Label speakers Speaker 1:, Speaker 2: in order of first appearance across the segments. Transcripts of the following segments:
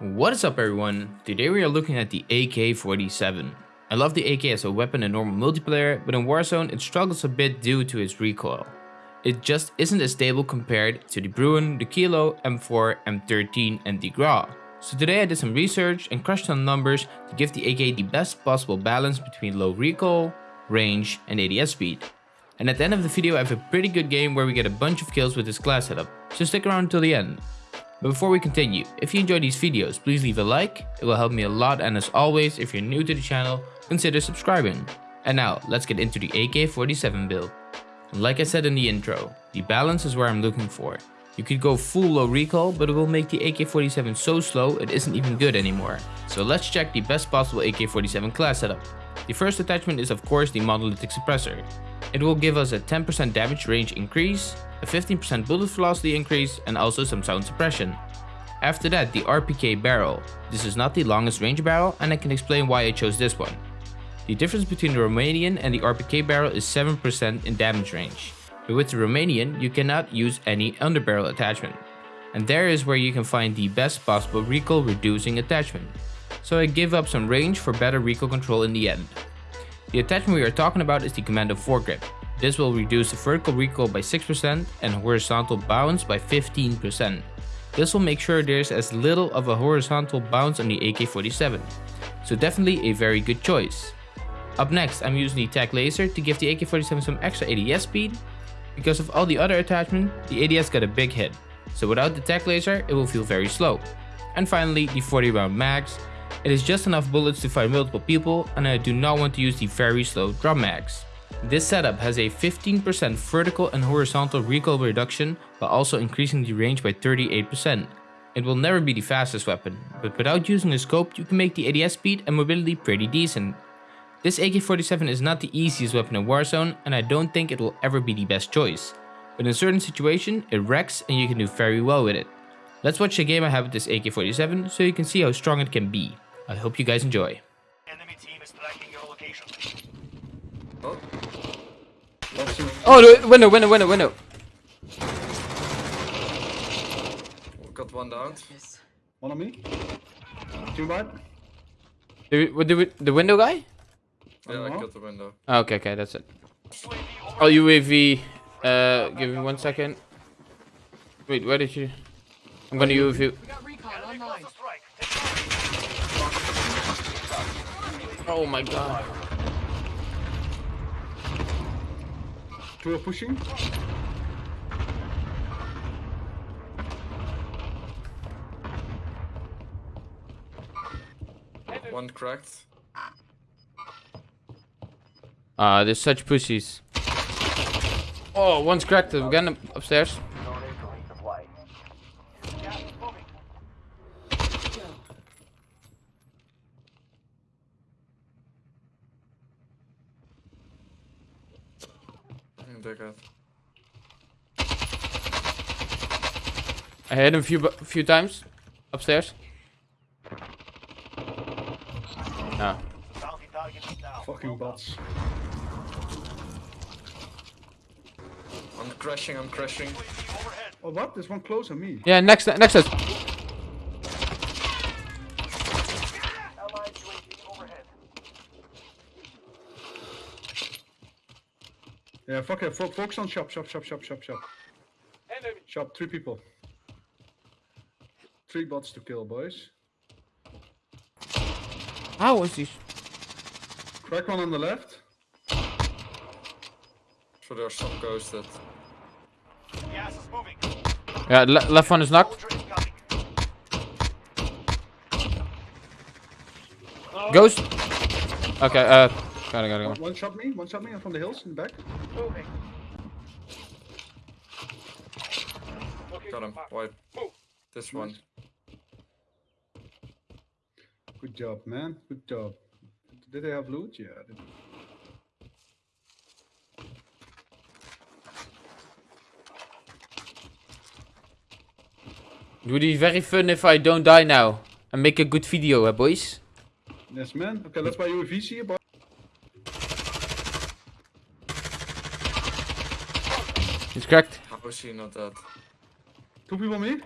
Speaker 1: What is up everyone? Today we are looking at the AK-47. I love the AK as a weapon in normal multiplayer, but in Warzone it struggles a bit due to its recoil. It just isn't as stable compared to the Bruen, the Kilo, M4, M13 and the Grau. So today I did some research and crushed some numbers to give the AK the best possible balance between low recoil, range and ADS speed. And at the end of the video I have a pretty good game where we get a bunch of kills with this class setup, so stick around until the end. But before we continue, if you enjoy these videos, please leave a like, it will help me a lot and as always, if you're new to the channel, consider subscribing. And now, let's get into the AK-47 build. Like I said in the intro, the balance is where I'm looking for. You could go full low recoil, but it will make the AK-47 so slow it isn't even good anymore. So let's check the best possible AK-47 class setup. The first attachment is of course the monolithic suppressor. It will give us a 10% damage range increase, a 15% bullet velocity increase and also some sound suppression. After that the RPK barrel. This is not the longest range barrel and I can explain why I chose this one. The difference between the Romanian and the RPK barrel is 7% in damage range. But with the Romanian you cannot use any underbarrel attachment. And there is where you can find the best possible recoil reducing attachment. So I give up some range for better recoil control in the end. The attachment we are talking about is the Commando foregrip. This will reduce the vertical recoil by 6% and horizontal bounce by 15%. This will make sure there's as little of a horizontal bounce on the AK-47. So definitely a very good choice. Up next I'm using the TAC laser to give the AK-47 some extra ADS speed. Because of all the other attachments, the ADS got a big hit. So without the TAC laser it will feel very slow. And finally the 40 round mags it is just enough bullets to fight multiple people and I do not want to use the very slow drum mags. This setup has a 15% vertical and horizontal recoil reduction while also increasing the range by 38%. It will never be the fastest weapon, but without using a scope you can make the ADS speed and mobility pretty decent. This AK-47 is not the easiest weapon in Warzone and I don't think it will ever be the best choice. But in certain situations it wrecks and you can do very well with it. Let's watch the game I have with this AK-47 so you can see how strong it can be. I hope you guys enjoy. Enemy team is tracking your location.
Speaker 2: Oh.
Speaker 1: Oh, the window, window, window, window.
Speaker 2: Got one down.
Speaker 3: Yes. One on me. Two bad.
Speaker 1: The, the, the window guy?
Speaker 2: Yeah, I got the window.
Speaker 1: Oh, okay, okay, that's it. Oh, UAV. Uh, give me one second. Wait, where did you? I'm gonna UAV. Oh my god.
Speaker 3: Two are pushing.
Speaker 2: One cracked.
Speaker 1: Ah, uh, there's such pussies. Oh, one's cracked We're going upstairs. I hit him a few few times upstairs. No.
Speaker 3: Fucking bots.
Speaker 2: I'm crashing, I'm crashing.
Speaker 3: Oh what? There's one close on me.
Speaker 1: Yeah, next next us.
Speaker 3: Yeah, fuck it. Focus on shop, shop, shop, shop, shop, shop. Shop, three people. Three bots to kill, boys.
Speaker 1: How is was he?
Speaker 3: Crack one on the left.
Speaker 2: So there's some ghosted.
Speaker 1: Gas is moving. Yeah, le left one is knocked. Ghost. Okay, uh, gotta, gotta go.
Speaker 3: One, one shot me, one shot me I'm from the hills in the back. Moving.
Speaker 2: Got him. Wipe. This one.
Speaker 3: Good job, man. Good job. Did they have loot? Yeah.
Speaker 1: It would be very fun if I don't die now. And make a good video, eh, boys?
Speaker 3: Yes, man. Okay, let's buy you a VC,
Speaker 1: He's cracked.
Speaker 2: How is he not dead?
Speaker 3: Two people me?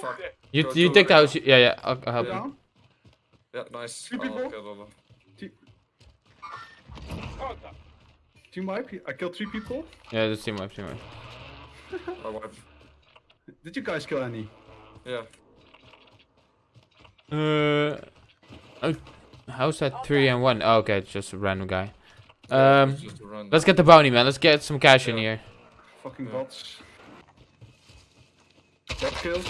Speaker 2: Fuck.
Speaker 4: You
Speaker 2: Go-
Speaker 4: you
Speaker 2: go
Speaker 4: take the
Speaker 2: right
Speaker 4: house. Yeah, yeah. I'll, I'll help you.
Speaker 2: Yeah, nice.
Speaker 3: Three
Speaker 2: Oh,
Speaker 3: people?
Speaker 2: okay, lol.
Speaker 3: Te- Team wipe. I killed three people.
Speaker 4: Yeah, the team wipe, team wipe.
Speaker 2: I wipe.
Speaker 3: Did you guys kill any?
Speaker 2: Yeah.
Speaker 4: Uh, oh, how's that three and one? Oh, okay, it's just a random guy. Um,
Speaker 2: It's just
Speaker 4: let's get the bounty, man. Let's get some cash in here.
Speaker 3: Fucking
Speaker 2: Yeah.
Speaker 3: bots. Bot killed.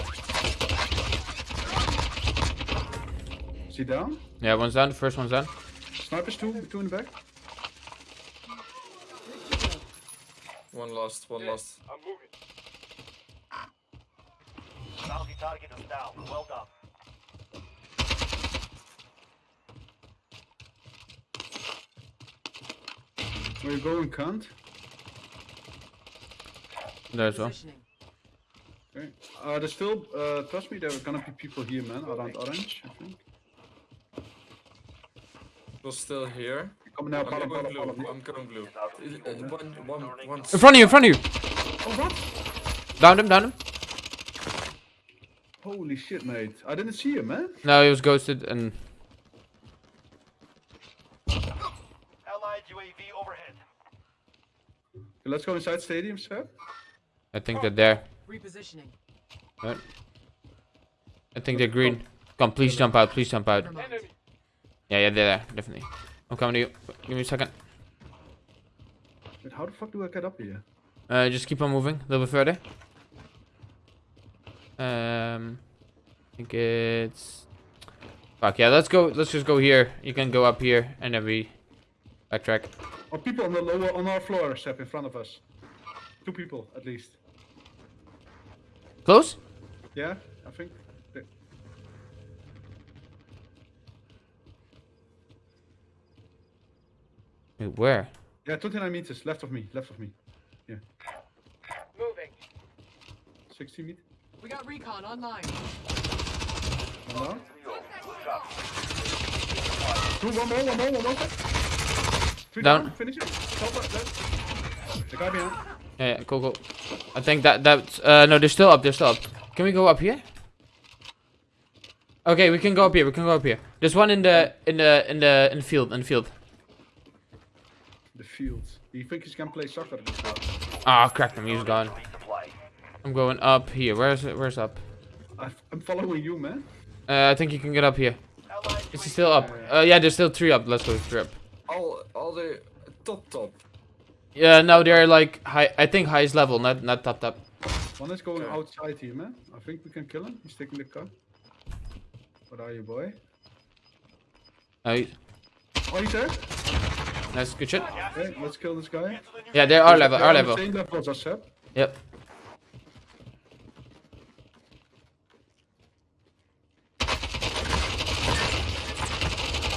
Speaker 3: Is he down?
Speaker 4: Yeah, one's down. The first one's down.
Speaker 3: Snipers two, two in the back.
Speaker 2: One lost, one lost.
Speaker 5: I'm Bounty target is down. Well done.
Speaker 3: Where you going, cunt?
Speaker 4: There as well.
Speaker 3: Okay. Uh, there's still, uh, trust me, there are gonna be people here, man, around orange, I think.
Speaker 2: We're still here.
Speaker 3: Coming now,
Speaker 2: I'm
Speaker 3: bottom,
Speaker 2: going
Speaker 3: bottom,
Speaker 2: blue.
Speaker 3: bottom.
Speaker 2: I'm going blue. Uh, uh, One, one, one.
Speaker 4: In front of you, in front of you.
Speaker 3: Oh, what?
Speaker 4: Down him, down him.
Speaker 3: Holy shit, mate. I didn't see him, man.
Speaker 4: No, he was ghosted and
Speaker 5: Allied UAV overhead.
Speaker 3: Okay, let's go inside stadium, sir.
Speaker 4: I think they're there.
Speaker 6: Repositioning.
Speaker 4: Right. I think they're green. Come, please jump out. Please jump out. Yeah, yeah, they're there. Definitely. I'm coming to you. Give me a second.
Speaker 3: Wait, how the fuck do I get up here?
Speaker 4: Uh, just keep on moving a little bit further. Um, I think it's. Fuck yeah, let's go. Let's just go here. You can go up here and then we backtrack.
Speaker 3: Oh, people on the lower, on our floor, Seb, in front of us. Two people, at least.
Speaker 4: Close?
Speaker 3: Yeah, I think.
Speaker 4: Wait, where?
Speaker 3: Yeah, 29 meters, left of me, left of me. Yeah.
Speaker 6: Moving.
Speaker 3: 60 meters.
Speaker 6: We got recon online.
Speaker 3: One down. Two, one more, one more, one more. Three
Speaker 4: Down.
Speaker 3: Finish it. Top left. The guy behind.
Speaker 4: Yeah, yeah, cool, cool. I think that that's uh no, they're still up. They're still up. Can we go up here? Okay, we can go up here. We can go up here. There's one in the in the in the in the field in the field.
Speaker 3: The field. Do you think he can play soccer this guy?
Speaker 4: Ah, cracked him. He's gone. I'm going up here. Where's it? Where's up?
Speaker 3: I- I'm following you, man.
Speaker 4: Uh, I think you can get up here.
Speaker 5: Allied
Speaker 4: he still up? Uh, yeah, there's still three up. Let's go three up.
Speaker 2: All, all the top, top.
Speaker 4: Yeah, no, they're like high. I think highest level, not not top top.
Speaker 3: One is going
Speaker 2: Okay.
Speaker 3: outside here, man. I think we can kill him. He's taking the car. What are you, boy?
Speaker 4: Uh,
Speaker 3: Oh, he's there.
Speaker 4: nice, good shit.
Speaker 3: Okay, let's kill this guy.
Speaker 4: Yeah, they're our level.
Speaker 3: They're
Speaker 4: Our level.
Speaker 3: Same level as us, Seb.
Speaker 4: Yep.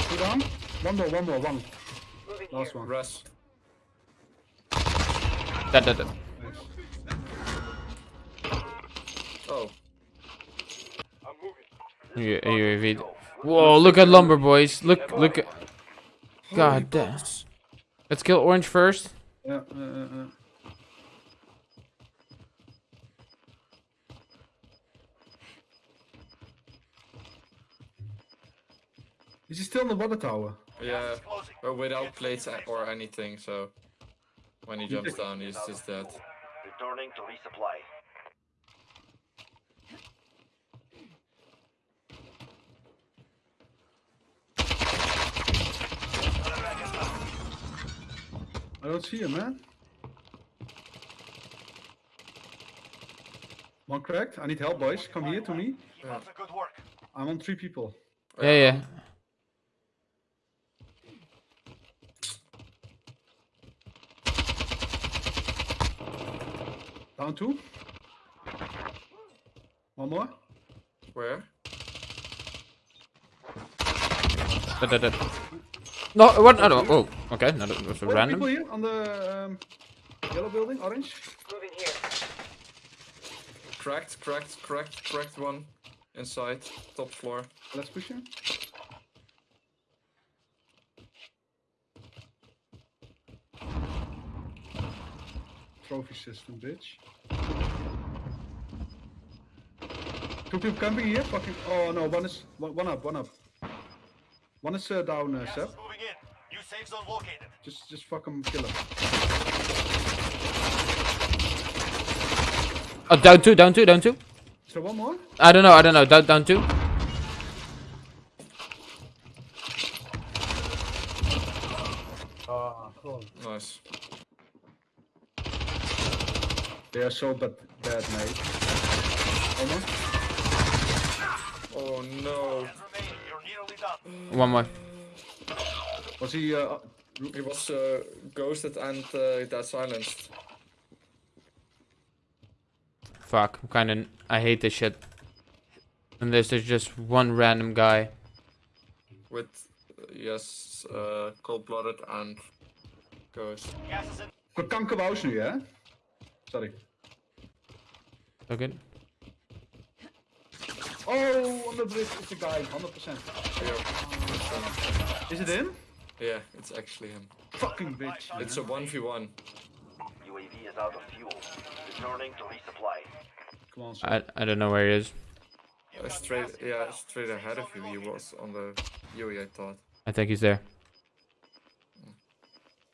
Speaker 3: Two down. One more, one more, one. Last one.
Speaker 2: Res.
Speaker 4: That that that.
Speaker 3: Nice.
Speaker 2: Oh,
Speaker 4: U- UAV. Whoa, look at lumber, boys. Look, look at. God damn. Let's kill orange first.
Speaker 3: Yeah, uh, uh, uh. Is he still in the water tower?
Speaker 2: yeah. But without plates or anything, so when he jumps down, he's just dead.
Speaker 5: Returning to resupply.
Speaker 3: I don't see him, man. One cracked. I need help, boys. Come here to me.
Speaker 5: Keep up good work.
Speaker 3: I'm on three people.
Speaker 4: Yeah, yeah.
Speaker 3: Down two. One more.
Speaker 2: Where?
Speaker 4: That, that, that. No, what? I don't. Oh, okay. No, that was a
Speaker 3: Oh, people
Speaker 4: random.
Speaker 3: here on the um, yellow building, orange.
Speaker 6: Moving here.
Speaker 2: Cracked, cracked, cracked, cracked one. Inside, top floor.
Speaker 3: Let's push him. Trophy system, bitch. Two people camping here. Fucking. Oh no, one is one, one up, one up. One is uh, down, uh,
Speaker 5: Gas
Speaker 3: Seb.
Speaker 5: moving in. New safe zone located.
Speaker 3: Just, just fucking kill him.
Speaker 4: Oh, down two, down two, down two.
Speaker 3: Is there one more?
Speaker 4: I don't know, I don't know. Down, down two.
Speaker 2: Nice.
Speaker 3: They are so bad, bad mate. Almost.
Speaker 2: Oh no.
Speaker 5: Gas remaining. You're nearly done.
Speaker 4: One more.
Speaker 3: Was he? Uh,
Speaker 2: He was uh, ghosted and uh, got silenced.
Speaker 4: Fuck, I'm kinda. I hate this shit. Unless there's just one random guy.
Speaker 2: With, uh, yes, uh, cold-blooded and ghost.
Speaker 5: Gas is in.
Speaker 3: Got kankerwous nu, hè? Sorry.
Speaker 4: Okay.
Speaker 3: Oh, on the bridge is the guy, 100%.
Speaker 2: Yeah.
Speaker 3: Is it in?
Speaker 2: yeah, it's actually him.
Speaker 3: Fucking bitch.
Speaker 2: It's a 1v1.
Speaker 5: UAV is out of fuel. Returning to resupply.
Speaker 3: Come on, Seb.
Speaker 4: I I don't know where he is.
Speaker 2: Uh, straight, yeah, straight ahead of you. He was on the Yui, I thought.
Speaker 4: I think he's there.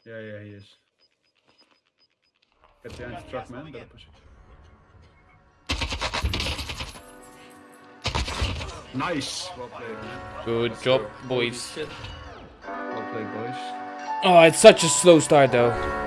Speaker 3: Yeah, yeah, he is. Get behind the truck, man. Better push it. Nice. Well played.
Speaker 4: Good
Speaker 2: Let's
Speaker 4: job,
Speaker 2: go.
Speaker 4: Boys.
Speaker 3: Well played, boys.
Speaker 4: Oh, it's such a slow start though.